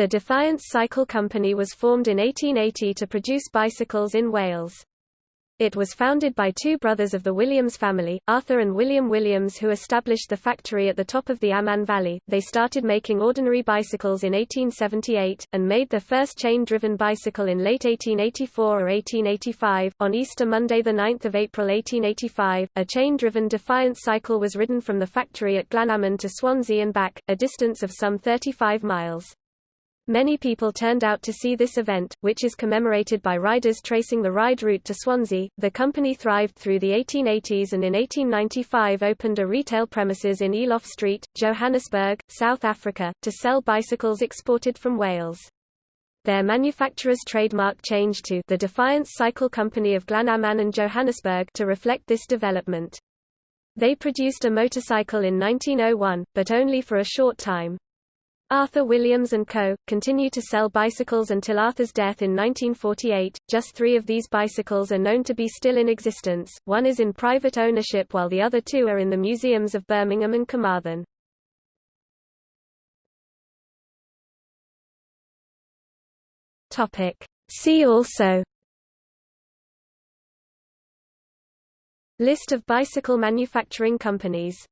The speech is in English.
The Defiance Cycle Company was formed in 1880 to produce bicycles in Wales. It was founded by two brothers of the Williams family, Arthur and William Williams who established the factory at the top of the Amman Valley. They started making ordinary bicycles in 1878, and made their first chain-driven bicycle in late 1884 or 1885. On Easter Monday 9 April 1885, a chain-driven Defiance cycle was ridden from the factory at Glanaman to Swansea and back, a distance of some 35 miles. Many people turned out to see this event, which is commemorated by riders tracing the ride route to Swansea. The company thrived through the 1880s and in 1895 opened a retail premises in Eloff Street, Johannesburg, South Africa, to sell bicycles exported from Wales. Their manufacturer's trademark changed to the Defiance Cycle Company of Glanaman and Johannesburg to reflect this development. They produced a motorcycle in 1901, but only for a short time. Arthur Williams & Co. continue to sell bicycles until Arthur's death in 1948. Just three of these bicycles are known to be still in existence, one is in private ownership while the other two are in the museums of Birmingham and Carmarthen. See also List of bicycle manufacturing companies